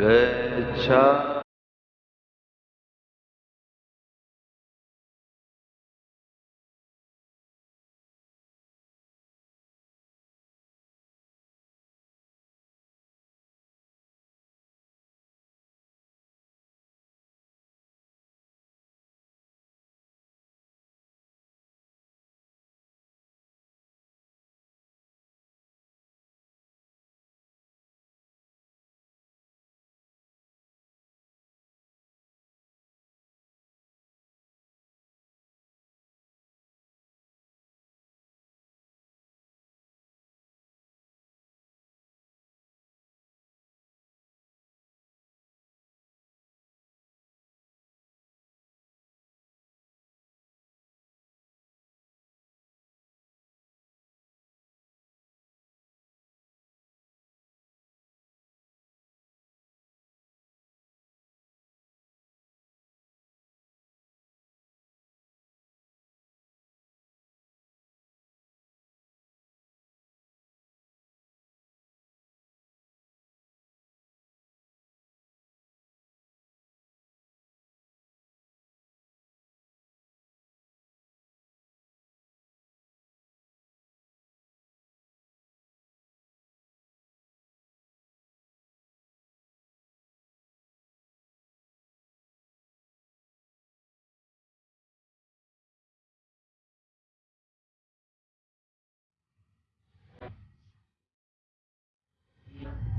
गच्छा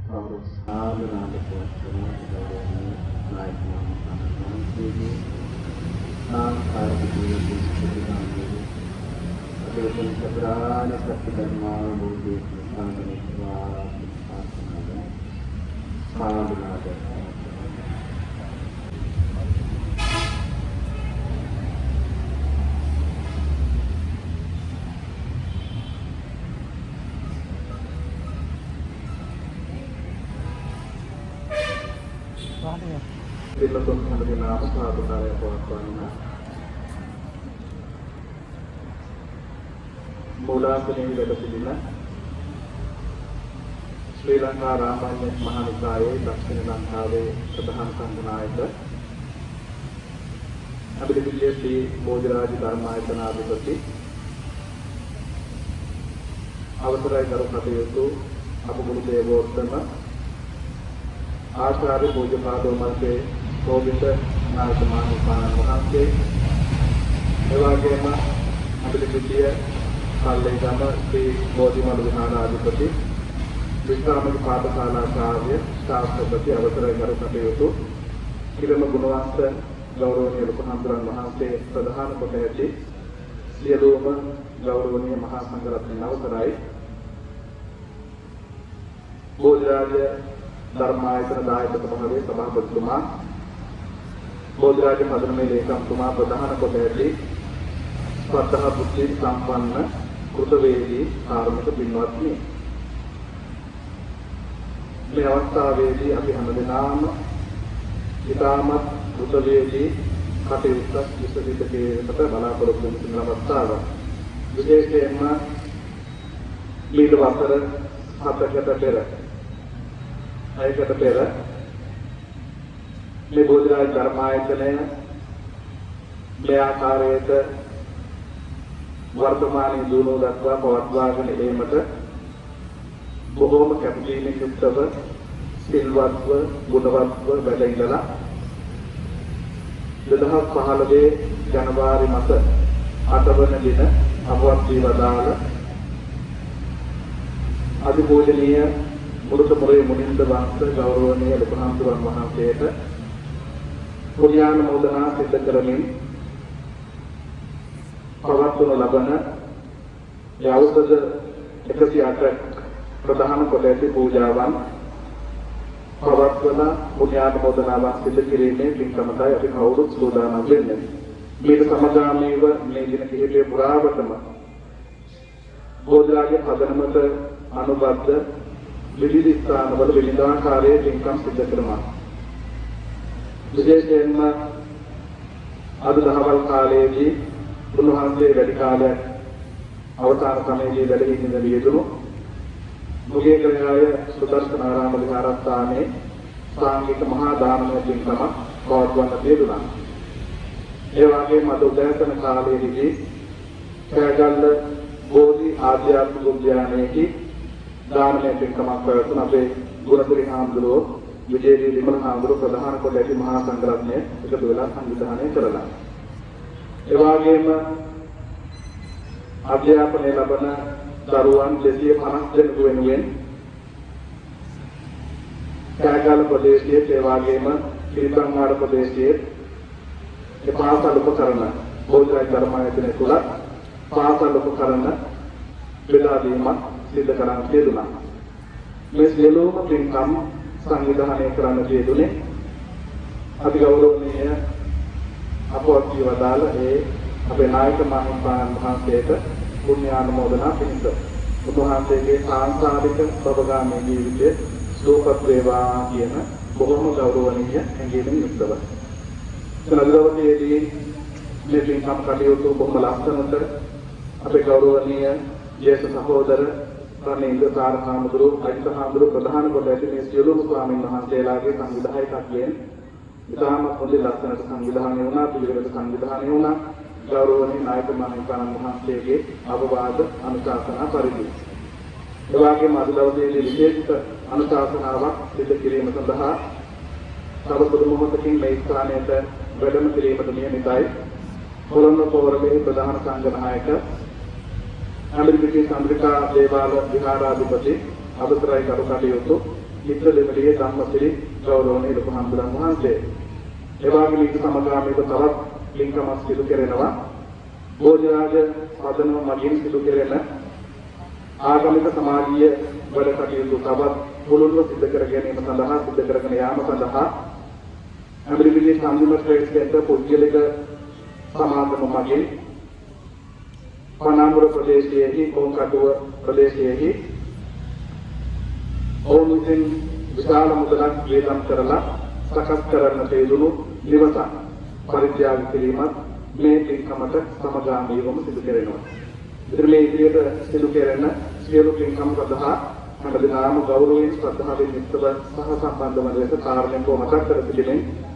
කවුරු සාධනාද පොත්වන ගෞරවනීය නායක මහත්මයාගේ සාංකාරික ජීවිතයේ ප්‍රතිගාමී අපේ සතරාණ සත්‍ය ධර්මාවබෝධයේ සාධනෙත්වා සාධනාද පිළිතුරු හඳුනා සාධනාරය පවත්වන්න මූලාසනයේ වැඩ සිටින ශ්‍රී ලංකා රාමඤ්ඤ මහානිකායේ දක්ෂිණ ලංකාවේ ප්‍රධාන සංඝනායක. අබිලිපිලිය ශ්‍රී බෝධිරාජ ධර්මායතන අධිපති අවසරයි කරු කටයුතු. අපගුරු දේවෝත්තම ආචාර්ය පූජ්‍යපාදෝ මල්පේ ගෝවින්ද නායක මහානිපාණන් වහන්සේ එවාගෙම අබිලිපිලිය කල්ලේගම ශ්‍රී බෝධිමඩ විහාරාධිපති විශ්‍රාමික පාඨශාලාචාර්ය ශාස්ත්‍රපති අවසරයි කරු කටයුතු. කිරම ගුණවන්ත ගෞරවනීය ලොකු හඳුරන් වහන්සේ ප්‍රධාන කොට ඇති සියලුම ගෞරවනීය මහා සංඝරත්නයන් අවසරයි. බෝධිරාජ ධර්මායතන දායක සභාවේ සභාපතිතුමා බෝධිරාජ පදනමේ ලේකම්තුමා ප්‍රධාන කොට ඇති ශ්‍රද්ධා බුද්ධි සම්පන්න කෘතවේදී කාර්මික පින්වත්නි මේ අවස්ථාවේදී අපි හැමදෙනාම ඉතාමත් කෘතවේදී කටයුත්තක් විසඳිත කිරීමට බලාපොරොත්තු වෙන අවස්ථාව. විශේෂයෙන්ම ඊට වසර හතකට පෙර අයකට පෙර මේ බෝධිරාජ ධර්මායතනය මේ ආකාරයට වර්තමානයේ දුණු දක්වා පවත්වාගෙන ඒමට බොහෝම කැපකිරීමෙන් යුක්තව සිල්වත්ව ගුණවත්ව වැඩ ඉඳලා 2015 ජනවාරි මාස 8 වන දින අපවත් වී වදාළ අතිපූජනීය මුරුත මුරේ මුනින්ද වංශ ගෞරවනීය ලොකුහාමුදුරන් වහන්සේට පුණ්‍යාන මොදනා සිද්ධ කරමින් පවත්වනු ලබන යෞෂධ 108 ප්‍රධාන කොට ඇති පූජාවන් පවත්වන පුණ්‍යානුමෝදනාවක් සිදු කිරීමේ පින්කමටයි අපි කවුරුත් සූදානම් වෙන්නේ. මේක සමගාමීව මේ දින කිහිපය පුරාවටම බෝධිරාජ පදනමට අනුබද්ධ විවිධ ස්ථානවල විවිධාකාරයේ පින්කම් සිදු කරනවා. විශේෂයෙන්ම අද දහවල් කාලයේදී උන්වහන්සේ වැඩි කාලයක් අවසාන සමයේදී වැඩ සිටින වියදුණු මුගේ කරාය සුදර්ශනාරාම විහාරස්ථානයේ සාංගික මහා දානමය පින්කමක් පවත්වන්න තියදුනා. ඒ වගේම අද උදෑසන කාලයේදී කෑගල්ල බෝධි ආධ්‍යාත්මික උද්‍යානයේදී දානමය පින්කමක් පැවැත්වුණ අපේ ගුණපුරි හාමුදුරුවෝ විජේදී විමල හාමුදුරුවෝ ප්‍රධාන කොට ඇති මහා සංඝරත්නය එකතු වෙලා සංවිධානය කරලා. ඒ වගේම අධ්‍යාපනය ලබන දරුවන් 250 දෙනෙකු වෙනුවෙන් කෑගල්ල ප්‍රදේශයේ ඒ වගේම පිරිතන්වාඩ ප්‍රදේශයේ ඒ පාසල් උපකරණ බෝධිරාජ ධර්මායතනය තුල පාසල් උපකරණ බෙදා දීමක් සිදු කරන්න තියදුනා. මේ සියලුම පින්කම් සංවිධානය කරන්න තියදුනේ අති ගෞරවනීය අපවත් වදාළ ඒ අපේ නායක මහින්පාණන් වහන්සේට පුණ්‍යානුමෝදනා පිණිස උන්වහන්සේගේ සාංසාරික සබගාමී ජීවිතයේ සුවපත් වේවා කියන බොහොම ගෞරවනීය හැඟීමෙන් යුක්තව. සනදවතියේදී මේ පින්කම් කටයුතු බොහොම ලස්සනට අපේ ගෞරවනීය ජේෂ්ඨ සහෝදර රණේන්ද්‍ර සාරහාමුදුරු අයිතහාමුදුරු ප්‍රධාන කොට ඇති මේ සියලුම ස්වාමීන් වහන්සේලාගේ සංවිධායකත්වයෙන් ඉතාමත් හොඳ ලස්සනට සංවිධානය වුණා පිළිවෙලට සංවිධානය වුණා. ගෞරවනීය නායක මහින්පාණන් වහන්සේගේ අවවාද අනුශාසනා පරිදි. එවාගේම අද දවසේදී විශේෂිත අනුශාසනාවක් සිදු කිරීම සඳහා තව සුළු මොහොතකින් මේ ස්ථානයට වැඩම කිරීමට නියමිතයි. කොළඹ පොරමේ ප්‍රධාන සංඝනායක ඇමරිකේ චන්ද්‍රිකා දේවාල විහාරාධිපති අවසරයි කරු කටයුතු මිත්‍ර දෙමළියේ ධම්මසිරි ගෞරවනීය ලොකු හම්බුරන් වහන්සේ. එවාගේම ඊට සමගාමීව තවත් ලිංකමස් සිදු කෙරෙනවා. භෝජනාජ සාධන මගින් සිදු කෙරෙන ආගමික සමාජීය වැඩ කටයුතු තවත් මුළුල්ව සිදු කර ගැනීම සඳහා සිදු කරගෙන යාම සඳහා ඇමරිකේ සම්මිම ට්‍රේඩ් සෙන්ටර් පුද්ගලික සමාගම මගින් පනාමුර ප්‍රදේශයේහි කොංකටුව ප්‍රදේශයේහි ඔවුන් විසින් විශාල මුදලක් වේදම් කරලා සකස් කරන්න තේදුණු නිවසක් පරිත්‍යාග කිරීමත් මේ පින්කමට සමගාමීවම සිදු කරනවා. ඉතින් මේ ඉදිරියට සිදු කෙරෙන සියලු පින්කම් සඳහා හැමදෙනාම ගෞරවයෙන් ශ්‍රද්ධාවෙන් යුක්තව සහ සම්බන්ධ වන ලෙස කාර්යයෙන් මතක් කර සිටින්නේ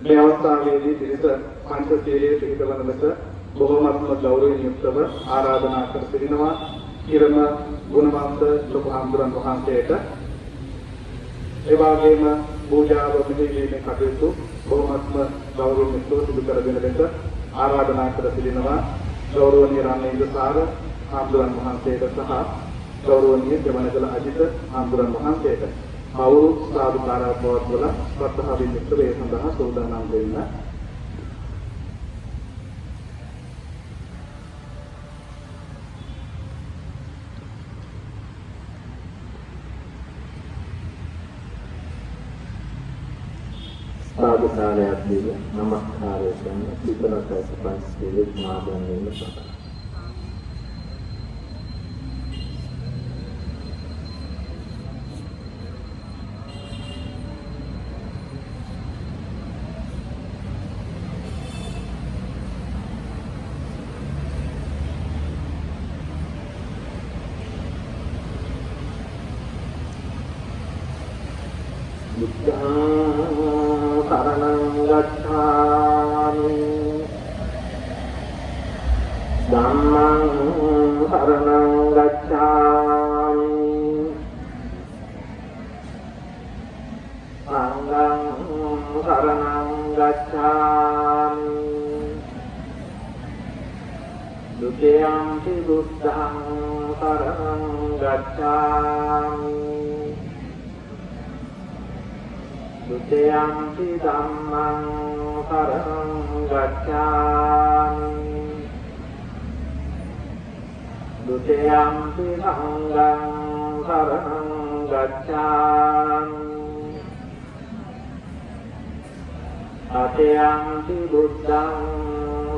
මේ අවස්ථාවේදී පිරිස පංචශීලයේ පිළිපදවන ලෙස බොහෝමත්ම ගෞරවයෙන් යුක්තව ආරාධනා කර සිටිනවා. ඉරම ගුණවන්ත ලොකු හාමුදුරන් වහන්සේට. ඒ වගේම පූජාව මෙහෙයීමේ කටයුතු බොහොමත්ම ගෞරවයෙන් යුක්තව සිදු කරගෙන ලෙස ආරාධනා කර සිටිනවා. ගෞරවනීය රාමේන්ද්‍ර සාර හාමුදුරන් වහන්සේට සහ ගෞරවනීය දෙවනගල අජිත හාමුදුරන් වහන්සේට. අවුරු සාදුකාරය පවත්වල ශ්‍රද්ධාවෙන් යුක්තව ඒ සඳහා සූදානම් වෙන්න. සාදුකාරයක් දීලා නමස්කාරය කරන පිටරට පන්සිලේ මාදන් වෙන සඳහා අතයන්ති බුද්ධං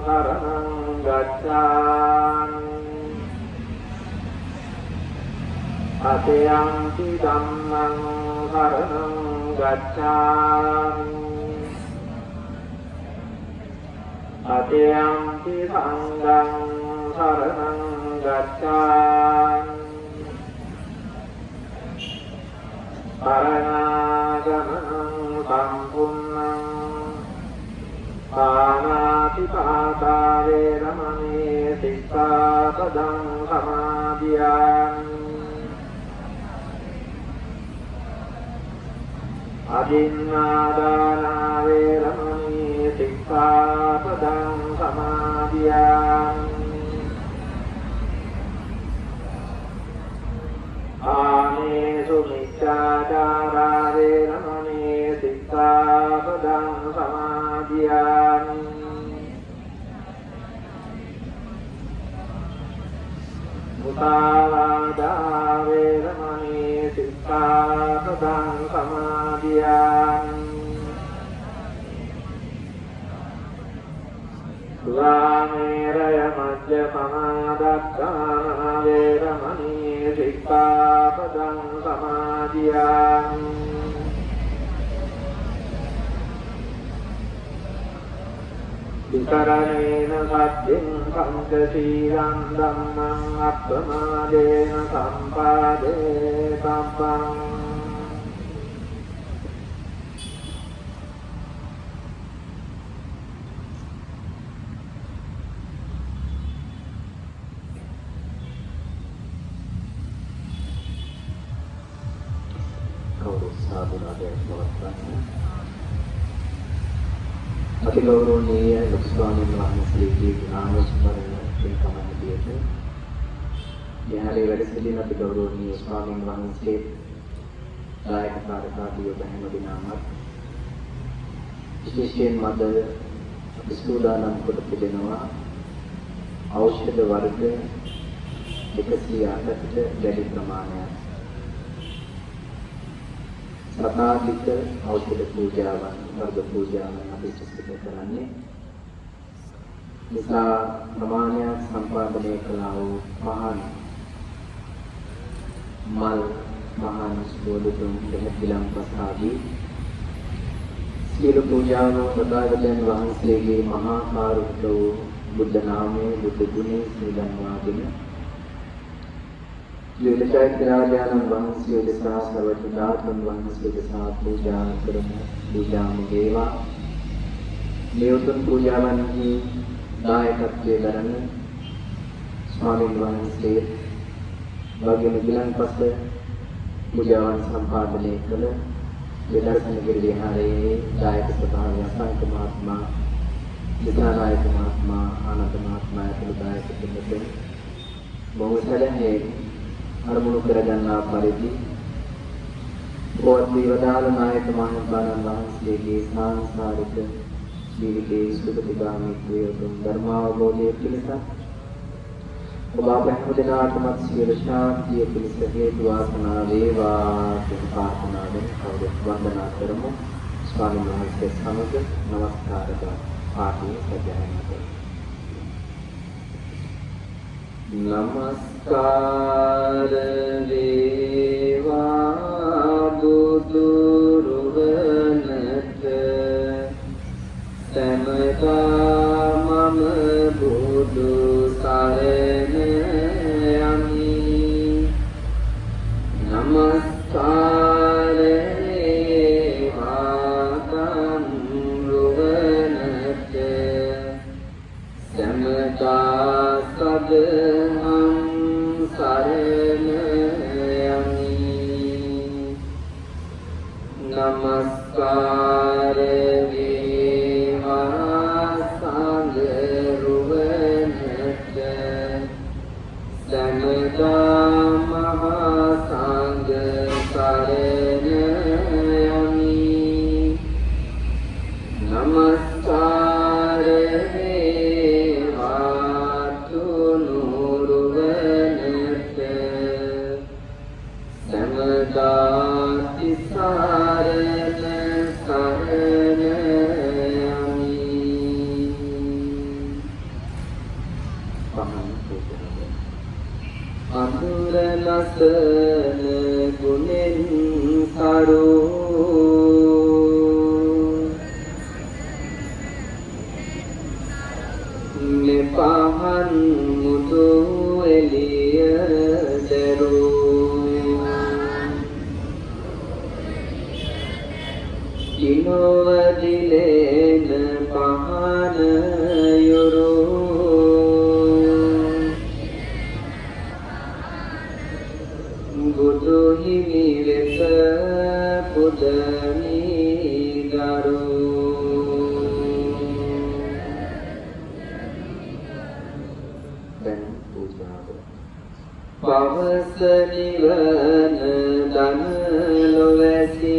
සරණං ගච්ඡාමි. අතයන්ති ධම්මං සරණං ගච්ඡාමි. අතයන්ති සංඝං සරණං ගච්ඡාමි. පරණාගමනං පානාති පාතා වේරමණී සික්ඛාපදං සමාදියාමි. අදින්නාදානා වේරමණී සික්ඛාපදං සමාදියාමි. ආමේසු මිච්ඡාචාරා වේරමණී සික්ඛාපදං සමාදියාමි. මුතාවාදා වේරමණී සික්ඛාපදං සමාදියාමි සුරාමේරය මජ්ජ සමාදත්තාන වේරමණී සික්ඛාපදං සමාදියාමි විකරණේන සත්‍යං පංචශීලං ධම්මං අප්පමාදේන සම්පාදේ සම්පං අතිගෞරවනීය ලොකු ස්වාමීන් වහන්සේගේ නාමස්මරණ පින්කම හැටියට යහරේ වැඩ සිටින අතිගෞරවනීය ස්වාමීන් වහන්සේ දායක කාර්යකාරී ඔබ හැම දිනමත් විශේෂයෙන් මද අපි සූදානම් කොට තිබෙනවා ඖෂධ වර්ග 108කට වැඩි ප්‍රමාණයක්. සතාධික ඖෂධ පූජාවන්. වර්ග පූජාවන් අපි සිදු කරන්නේ. නිසා ප්‍රමාණයක් සම්පාදනය කළා වූ පහන් මල් මහාන ස්වෝදුතුන් දෙහිලම් පසාදී සියලු පූජාවන් සදාගතයන් වහන්සේගේ මහා කාරුණික වූ බුද්ධ නාමයේ බුද්ධ ගුණයේ සිදන්වාගෙන ලීලචෛත්‍යරාජානන් වහන්සේ දෙසා සර්වඥ ධාතුන් වහන්සේ දෙසා පූජා කරමු පූජාම වේවා මේ උතුම් පූජාවන්හි දායකත්වයේ දරන ස්වාමීන් වහන්සේ වගේම ගිලන්පස පූජාවන් සම්පාදනය කළ විදර්ශනගිරි විහාරයේ දායක සභාවේ අසංක මහත්මයා විද්‍යානායක මහත්මයා ආනන්ද මහත්මයා ඇතුළු දායක දෙන්නට බොහෝ සැලැන්නේ අරමුණු කරගන්නා පරිදි පොත් විවදාල නායක මහින්දානන් වහන්සේගේ සාංසාරික ජීවිතයේ සුගතිගාමීත්වය උතුම් ධර්මාවබෝධය පිණිස ඔබ අප හැම දිනාටමත් සියලු ශාන්තිය පිණිස හේතු වාසනා වේවා කියන ප්‍රාර්ථනාවෙන් කවුරුත් වන්දනා කරමු? ස්වාමීන් වහන්සේ සමග নমස්කාර පාඨය සජයන කරමු නමස්කාර වේවා බුදු රුවනට සමතා මම බුදු සරණ යමි නමස්කාර වේවා තම් රුවනට සමතා සදහම් දැන් පූජාව පවස නිවන දන ලොවැසි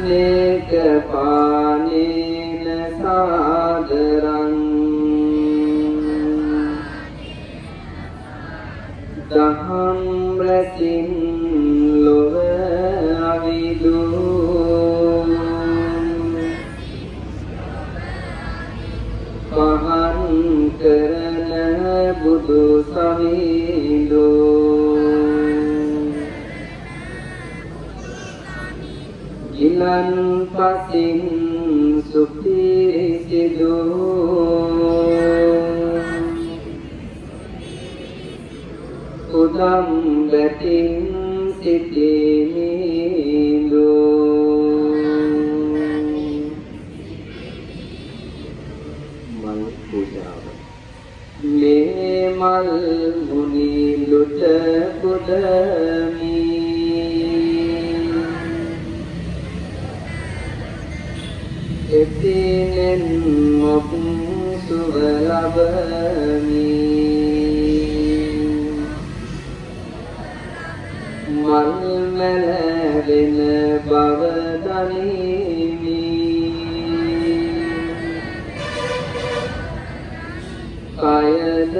නේක පානේන සාදරං දහම් රැසින් ගිලන් පසින් සුපිරිසිදු. උදම් බැතින් සිටිමිදු මල් පූජාව. මේ මල් මුනි ලුට පුදමි එතිනෙන් මොක් සුව ලබමි. මල් මැලවෙන බව දනිමි. කයද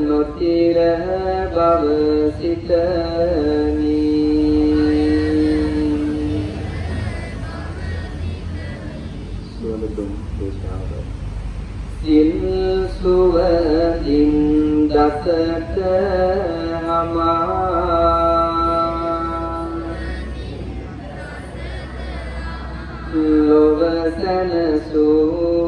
නොතිර බව සිතමි. ඉන්දසක අමා ලොව සැනසූ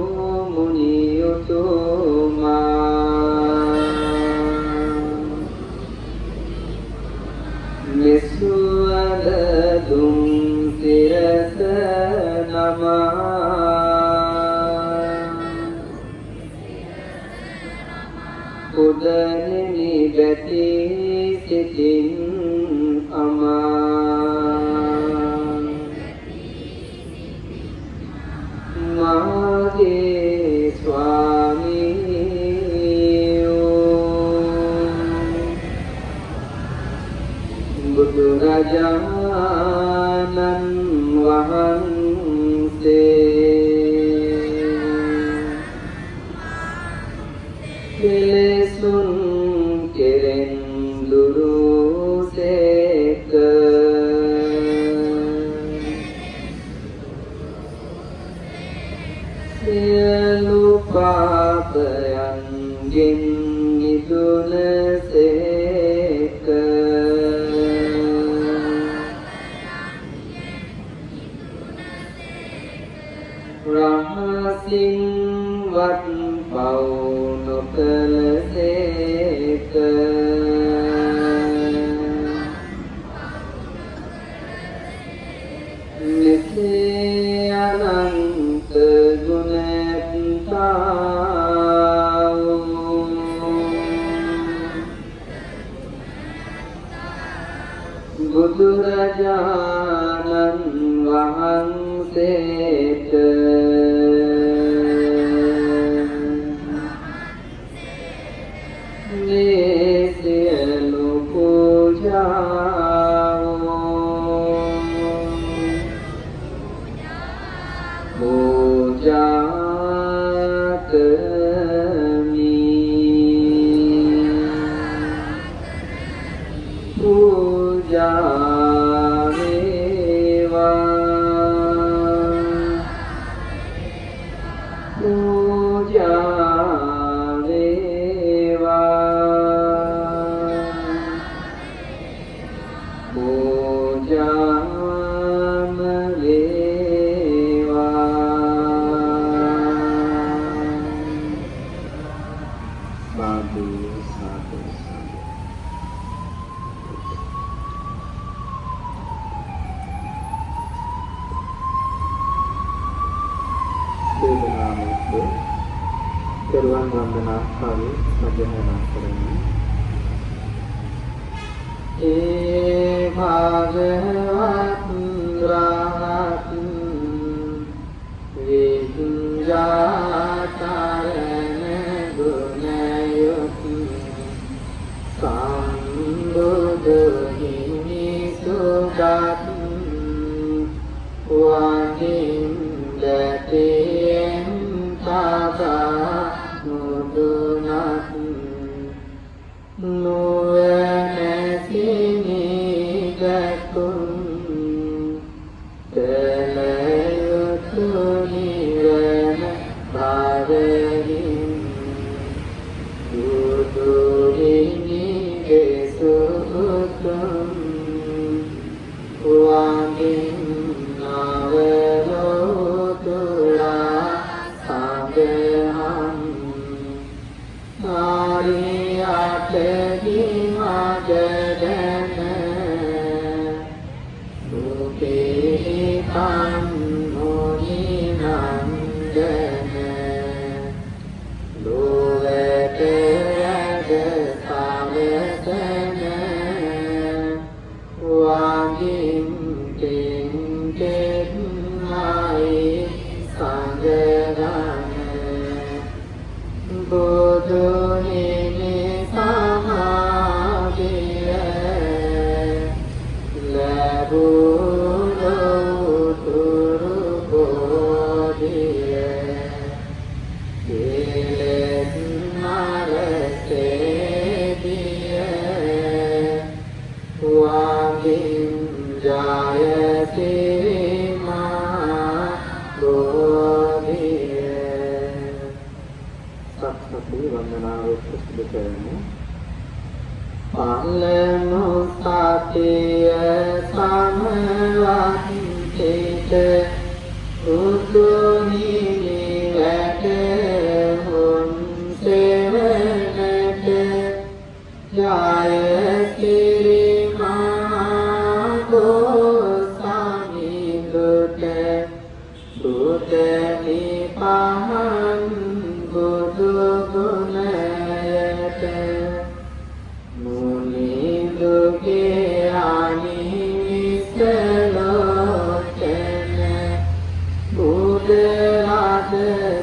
සාදු සාදු සාදු. සේනාමස්ස සර්වන් වන්දනා සාදු සජනනා කරමි. ඒ භාගහ đê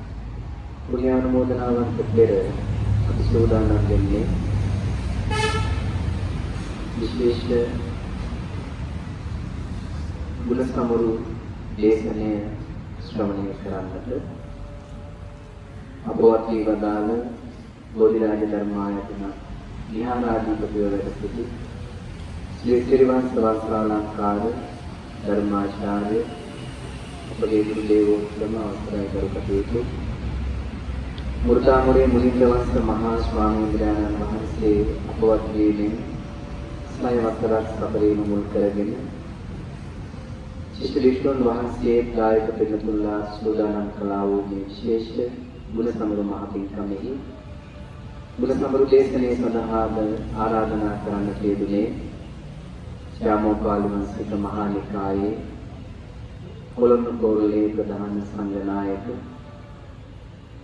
පුණ්‍යානුමෝදනාවන්ට පෙර අපි සූදානම් වෙන්නේ විශේෂ ගුණ සමරු දේශනය ශ්‍රවණය කරන්නට අපවත් වී වදාළ බෝධිරාජ ධර්මායතන විහාරාධිපතිව වැඩ සිටි ශ්‍රී ත්‍රිවංශ වස්ත්‍රාලංකාර ධර්මාචාර්ය අපගේ ගුරු දේවෝත්තම අවසරයි කරු කටයුතු මුර්දාමුරේ මුලින්ද වස්ස මහා ස්වාමීන් වහන්සේ අපවත් වීමෙන් ස්නය වස්තරක් සපරීම මුල් කරගෙන ශිෂ්ට විෂ්ණුන් වහන්සේ දායක පිළිතුල්ලා සූදානම් කළා වූ මේ විශේෂ ගුණ සමරු මහ පින්කමෙහි ගුණ සමරු දේශනයේ සඳහාද ආරාධනා කරන්න ලැබුණේ ශ්‍යාමෝපාලි වංශික මහා නිකායේ කොළඹ කෝරළේ ප්‍රධාන සංඝනායක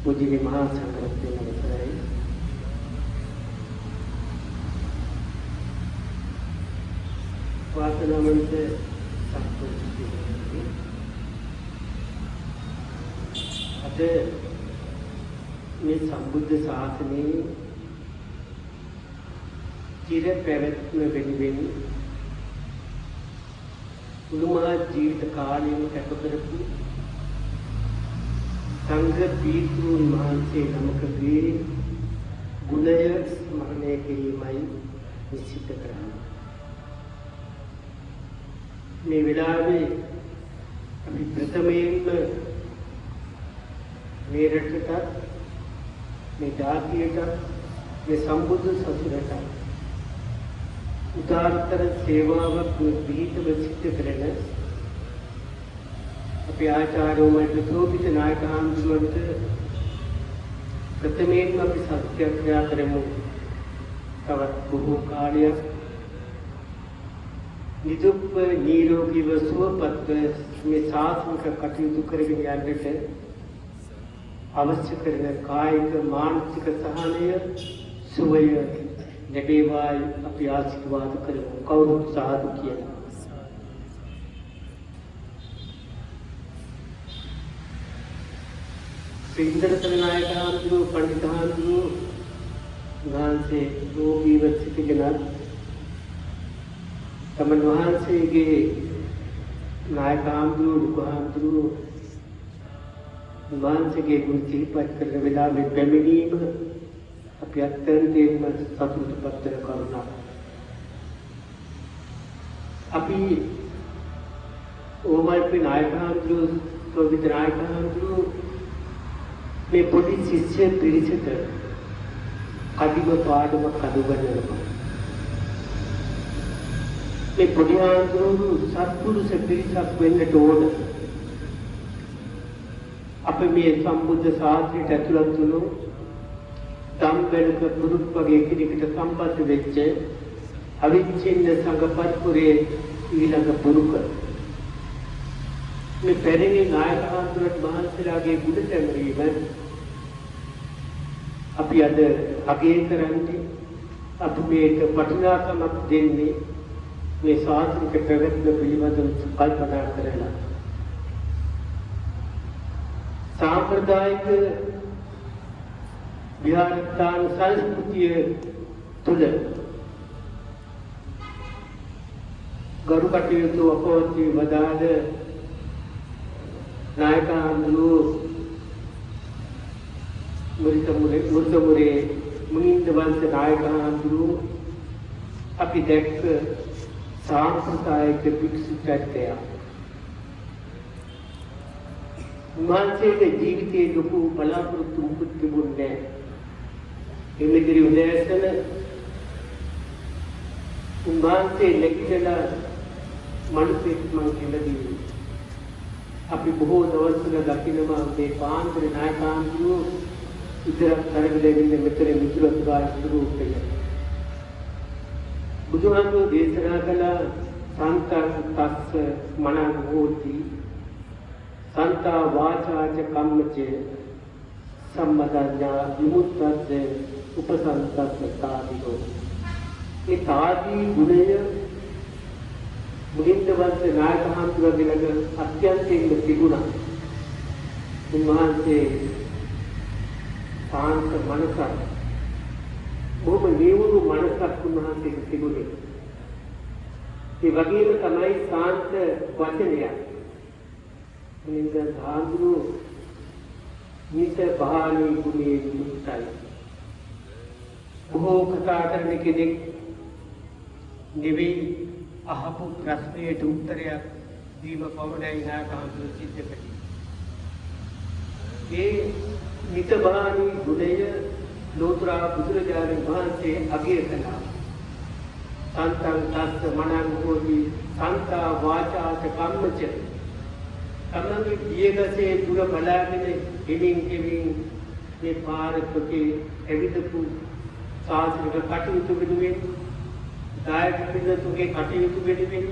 ආන්දුරු අජිත ආන්දුරු ප්‍රධාන මුජිනි මහා සංඝරත්නය අවසරයි වාසනාවන්ත සත්පුරුෂයනි අද මේ සම්බුද්ධ ශාසනයේ චිර පැවැත්ම වෙනුවෙන් මුළුමහා ජීවිත කාලයම කැප කරපු සංඝ පීතෘන් වහන්සේ නමකගේ ගුණය ස්මරණය කිරීමයි නිශ්චිත කරන්නේ. මේ වෙලාවේ අපි ප්‍රථමයෙන්ම මේ රටට මේ ජාතියට මේ සම්බුද්ධ සසුනට උදාර්ථර සේවාවක් විහිදව සිද්ධ කරන අපි ආචාර්යවරුන්ට සෝපිත නායක හාමුදුරුවන්ට ප්‍රථමයෙන්ම අපි සත්‍යක්‍රියා කරමු තවත් බොහෝ කාලයක් නිදුක්ව නිරෝගීව සුවපත්ව මේ සාසනික කටයුතු කරගෙන යන්නට අවශ්‍ය කරන කායික මානසික සහනය සුවය ලැබේවායි අපි ආශිර්වාද කරමු කවුරුත් සාදු කියලා. සින්දරතන නායක හාමුදුරුවෝ පණ්ඩිත හාමුදුරුවෝ වහන්සේ රෝගීව සිටිගෙන තමන් වහන්සේගේ නායක හාමුදුරුවෝ ලොකු හාමුදුරුවෝ වහන්සේගේ ගුණ සිහිපත් කරන වෙලාවේ පැමිණීම අපි අත්‍යන්තයෙන්ම සතුටුපත් වෙන කරුණක්. අපි ඕමල්පි නායක හාමුදුරුවෝ සෝවිත නායක හාමුදුරුවෝ මේ පොඩි ශිෂ්‍ය පිරිසට කඩිම පාඩමක් අනුගමනය මේ පොඩි ආන්දෝලු සත්පුරුෂ පිරිසක් වෙන්නට ඕන. අප මේ සම්බුද්ධ ශාස්ත්‍රයට ඇතුළත් වුණු සම්බෙලක පුරුත් වගේ කෙනෙකුට සම්බන්ධ වෙච්ච අවිච්ඡින්න සංඝපත්පුරේ ඊළඟ පුරුක. මේ පැරණි නායක හඳුරට මහන්සියලාගේ ගුණ සැමරීම අපි අද අගය කරන්නේ අපි මේක වටිනාකමක් දෙන්නේ මේ ශාස්ත්‍රික ප්‍රගතිය පිළිබඳව කල්පනා කරලා. සාම්ප්‍රදායික විහාරස්ථාන සංස්කෘතිය තුළ ගරු කටයුතු අපවති වදාළ නායකහඳුරු මුරිතමුරේ මුර්ධමුරේ මුනින්ද වංශ නායකහඳුරු අපි දැක්ක සාම්ප්‍රදායික භික්ෂු චරිතය උන්වහන්සේගේ ජීවිතයේ ලොකු බලාපොරොත්තු මුකුත් තිබුණේ නැහැ. එමෙදිරි උදෑසන උන්වහන්සේ නැගිටලා මනුස්සෙක් මං කියලා දීලා අපි බොහෝ දවස්වල දකිනවා මේ පාන්දර නායකාන්තුරු ඉදරක් කරගෙන මෙතන මිතුරු සුභා ස්වරූපය. බුදුහාමුදුරෝ දේශනා කළ සංකල්පස්ස මනං හෝති සන්තා වාචාච කම්මචේ සම්මදඤ්ඤා විමුක්තස්ස උපසංසස්ස තාදිනෝ ඒ තාදී ගුණය මුදින්දවන්ත නායක හඳුනගෙන අත්‍යන්තයෙන්ම තිබුණා. උන්වහන්සේ සාන්ත මනසක් බොහොම නියුණු මනසක් උන්වහන්සේට තිබුණේ. ඒ වගේම තමයි සාන්ත වචනය. මුලින්ද සාඳුරු නිත බාලී ගුණේ මුක්තයි. බොහෝ කතා කරන කෙනෙක් නෙවෙයි අහපු ප්‍රශ්නයට උත්තරයක් දීම පමණයි නාකාන්තු සිද්ධ කළේ. ඒ නිතබානී ගුණය ලෝතුරා බුදුරජාණන් වහන්සේ අගය කළා. සන්තං තස්ස මනං හෝති සංතා වාචාච කම්මච තමන්ගේ දියගසේ දුර බලාගෙන ගෙමින් ගෙමින් මේ පාරකේ ඇවිදපු සාසනික කටයුතු වෙනුවෙන් දායක පිළිතුරුගේ කටයුතු වෙනුවෙන්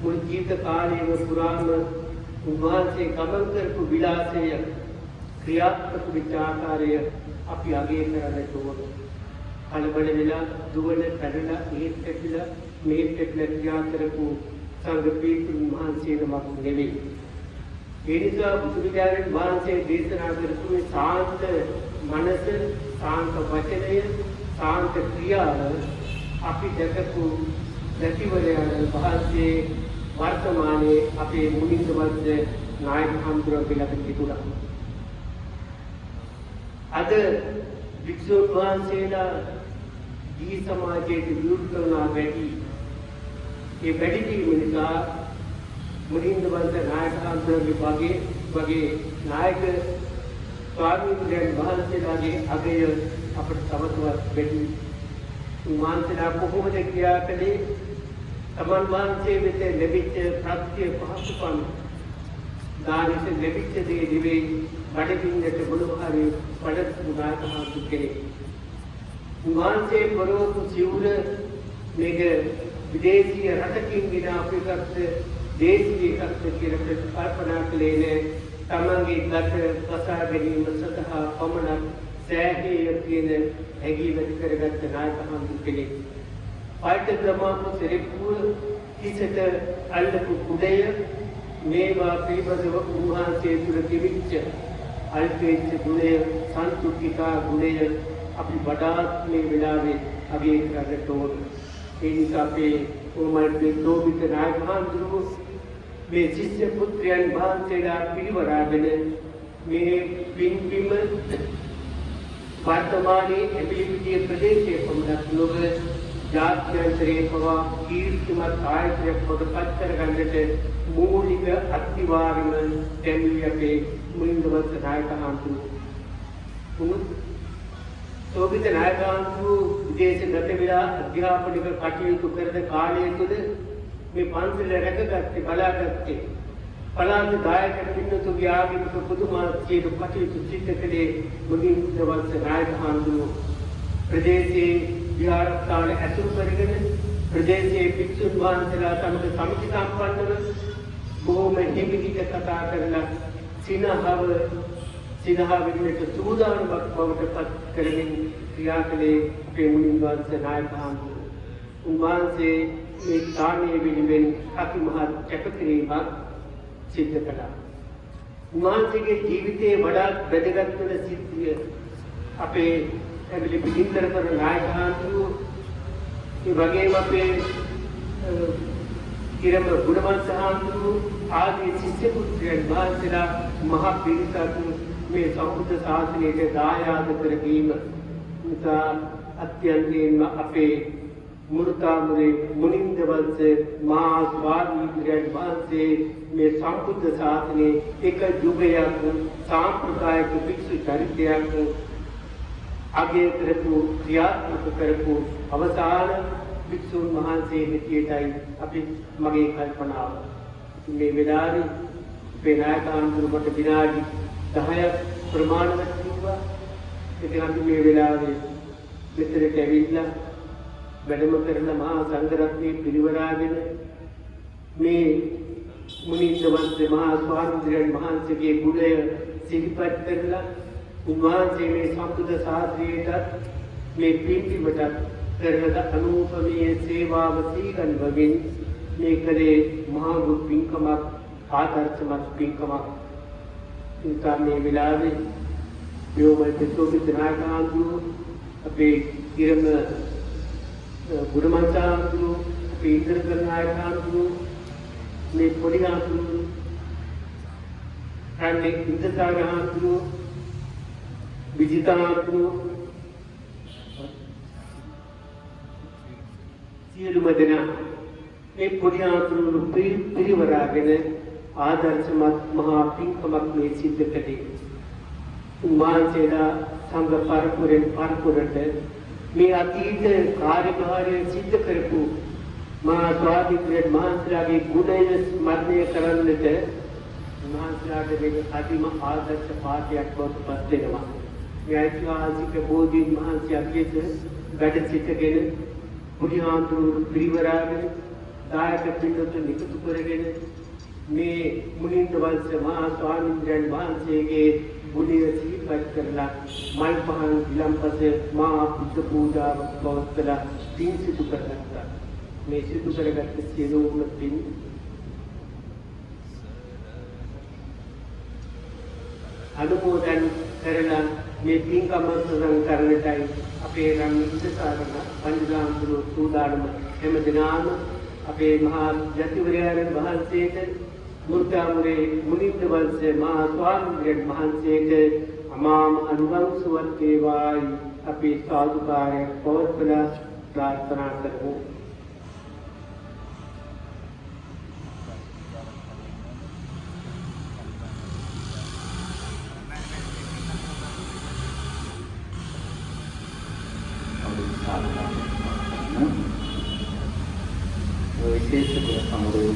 මුළු ජීවිත කාලයම පුරාම උන්වහන්සේ ගමන් කරපු විලාසය ක්‍රියාත්මක විචාකාරය අපි අගය කරන්නට ඕන. කලබල වෙලා දුවන පැනලා ඒත් ඇටිලා මේත් ඇටිලා ක්‍රියා කරපු සංඝ පීතුන් වහන්සේ නමක් නෙවෙයි. ඒ නිසා බුදුරජාණන් වහන්සේ දේශනා කරපු මේ සාන්ත මනස, සාන්ත වචනය, සාන්ත ක්‍රියාව අපි දැකපු දැකිවරයන් වහන්සේ වර්තමානයේ අපේ මුනිඳවන්ත නායක හඳුරන පිළිබඳ තිබුණා. අද වික්ෂුන් වහන්සේලා දී සමාජයේ විරුද්ධ කරන වැඩි. ඒ වැඩි වීම නිසා මුනිඳවන්ත නායක හඳුරගේ වගේ වගේ නායක ස්වාමීන් වහන්සේලාගේ අගය අපට තවතවත් වැඩි උන්වහන්සේලා කොහොමද ක්‍රියා කළේ තමන් වහන්සේ වෙත ලැබිච්ච ප්‍රත්‍ය පහසුකම් දානෙට ලැබිච්ච දේ දිවේ බඩගින්නට මොනවාරි බඩ උදාහරණ කෙනෙක් උන්වහන්සේ පරෝපු සිවුර මේක විදේශීය රටකින් ගෙන අපිට දේශීය එකක් කියලා කල්පනා කළේ නෑ තමන්ගේ ගත කසා ගැනීම සඳහා පමණක් සෑහේ කියන හැඟීම ඇති කරගත්ත නායක හඳු කෙනෙක්. පාට ග්‍රමාපු සෙරෙප්පුව හිසට අල්ලපු කුඩය මේවා පිළිබඳව උන්වහන්සේ තුළ තිබිච්ච අල්පේච්ච ගුණය සන්තුෂ්ඨිකා ගුණය අපි වඩාත් මේ වෙලාවේ අගය කරන්නට ඕන. ඒ නිසා අපේ ඕමල්පේ තෝබිත නායක හඳුරු මේ ශිෂ්‍ය පුත්‍රයන් වහන්සේලා පිරිවරාගෙන මේ පින්බිම වර්තමානයේ එපිලිපිටිය ප්‍රදේශයේ පමණක් නොව ජාත්‍යන්තරයේ පවා කීර්තිමත් ආයතනයක් පොදපත් කරගන්නට මූලික අත්විවරම දෙවි අපේ මුලින්දවත් නායකයන්තු උණු සෝබිත නායකයන්තු විදේශ ගත වෙලා අධ්‍යාපනික කටයුතු කරන කාලය තුළ මේ පන්සල රැකගත්තේ බලාගත්තේ පලාන්ත දායක පින්නතුගේ ආගමික පුදුමාත්මක කටයුතු සිද්ධ කළේ මුලින් දවස් නායක හඳුනු ප්‍රදේශයේ විහාරස්ථාන ඇසුරු කරගෙන ප්‍රදේශයේ භික්ෂුන් වහන්සේලා සමග සමිති සම්පන්නව බොහොම හිමිදික කතා කරලා සිනහව සිනහ වෙන්නට සූදානමක් බවට පත් කරමින් ක්‍රියා කළේ අපේ මුලින් වහන්සේ නායක හඳුනු උන්වහන්සේ මේ ස්ථානයේ වෙනුවෙන් අති මහත් කැපකිරීමක් සිද්ධ කළා. උන්වහන්සේගේ ජීවිතයේ වඩාත් වැදගත් වෙන සිද්ධිය අපේ ඇබිලි පිටින්තර කරන නායකයන්තු ඒ වගේම අපේ කිරම ගුණවන්ත හාමුදුරු ආදී ශිෂ්‍ය පුත්‍රයන් වහන්සේලා මහ පිරිසක් මේ සම්බුද්ධ ශාසනයට දායාද කරගීම නිසා අත්‍යන්තයෙන්ම අපේ මු르තාමුරේ මුනින්ද වංශේ මහා ස්වාමීන් වහන්සේ මේ සම්බුද්ධ ශාසනයේ එක යුගයක් සාම්ප්‍රදායික භික්ෂු චරිතයක් අගය කරපු ක්‍රියාත්මක කරපු අවසාන භික්ෂුන් වහන්සේ හැටියටයි අපි මගේ කල්පනාව. මේ වෙලාවේ අපේ නායක ආන්දරකට විනාඩි 10ක් ප්‍රමාණවත් කිව්වා. ඉතින් අපි මේ වෙලාවේ මෙතනට ඇවිල්ලා වැඩම කරන මහා සංඝරත්නයේ පිරිවරාගෙන මේ මුනිද්දවන්ත මහා ස්වාමීන් වහන්සේගේ ගුණය සිහිපත් කරලා උන්වහන්සේ මේ සම්බුද්ධ ශාස්ත්‍රයේට මේ පින්බිමට කරන අනුපමීය සේවාව සීගන්වමින් මේ කලේ මහා ගුරු පින්කමක් ආදර්ශමත් පින්කමක්. ඉතින් මේ වෙලාවේ යෝමයි පිටෝපි නායකාන්තු අපේ ඉරම ගුරුමන්තාන්තු අපේ ඉන්ද්‍රකර නායකාන්තු මේ පොඩි ආන්තු රන්නේ ඉන්ද්‍රකාරාන්තු විජිතාන්තු සියලුම දෙනා මේ පොඩි ආතුරු පිරිවරාගෙන ආදර්ශමත් මහා පින්කමක් මේ සිද්ධ කළේ. උන්වහන්සේලා සංඝ පරපුරෙන් පරපුරට මේ අතීත කාර්යභාරය සිද්ධ කරපු මහා ස්වාමීන් වහන්සේලාගේ ගුණය ස්මරණය කරන්නට උන්වහන්සේලාට මේ අතිම ආදර්ශ පාඨයක් බවට පත් වෙනවා. මේ ඓතිහාසික බෝධීන් වහන්සේ අගියද වැඩ සිටගෙන බුදුහාමුදුරු පිරිවරාගෙන දායක පින්නතුන් එකතු කරගෙන මේ මුනින්ද වංශ මහා ස්වාමීන් වහන්සේගේ ගුණය සිහිපත් කරලා මල් පහන් විලම්පස මහා බුද්ධ පූජාවක් පවත්වලා පින් සිදු කරගත්තා. මේ සිදු කරගත්ත සියලුම පින් අනුමෝදන් කරලා මේ පින්කම සඳහන් කරන්නටයි අපේ රන් ඉස්සාරණ පංචගාම්තුරු සූදානම හැම දිනාම අපේ මහා ජතිවරයන් වහන්සේට මුර්ගාමුරේ මුනින්ද වංශේ මහා ස්වාමීන් වහන්සේට අමාම අනුගම්සුවත් වේවායි අපි සාදුකාරයක් පවත්වලා ප්‍රාර්ථනා කරමු විශේෂ ගුණ සමුදය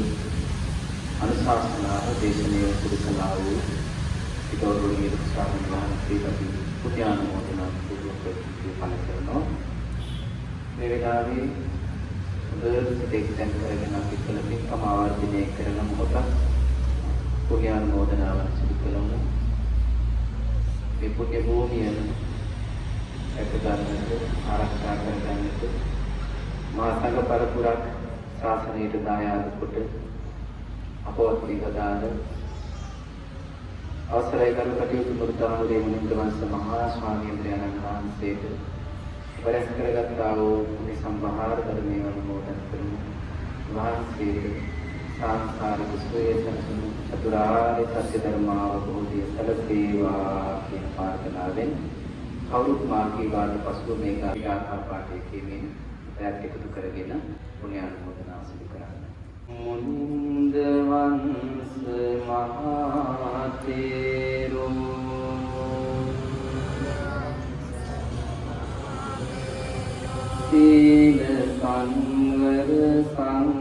අනුශාසනාව දේශනය සිදු කළා වූ ගෞරවනීය ස්වාමීන් වහන්සේ අපි පුණ්‍යානුමෝදනා පූර්වක පල කරනවා මේ වෙලාවේ හොඳට සිතෙන් කරගෙන අපි කළ පින්කම ආවර්ජනය කරන මොහොතක් පුණ්‍යානුමෝදනාව සිදු කළමු මේ පුණ්‍ය භූමියන රැක ගන්නට ආරක්ෂා කර ගන්නට මා සංඝ පරපුරක් ශාසනයට දායාද කොට අපවත් විගදාන අවසරයි කරු කටයුතු මුර්තාමුලේ මුනින්ද වංශ මහා ස්වාමීන් වහන්සේට වරස් කරගත්තා වූ මේ සම්භාර ධර්මයේ අනුමෝදන් කරමු වහන්සේට සංසාරික සුවය සැලසුණු චතුරාර්ය සත්‍ය ධර්මාවබෝධය සැලසේවා කියන ප්‍රාර්ථනාවෙන් කවුරුත් මාර්ගී වාද පසුව මේ ගාථා පාඨය කියමින් පැයක් එකතු කරගෙන පුණ්‍යානුමෝදනා සිදු කරන්න. මුනින්ද වංශ මහා තේරෝ සීල සංවර සංවතෝ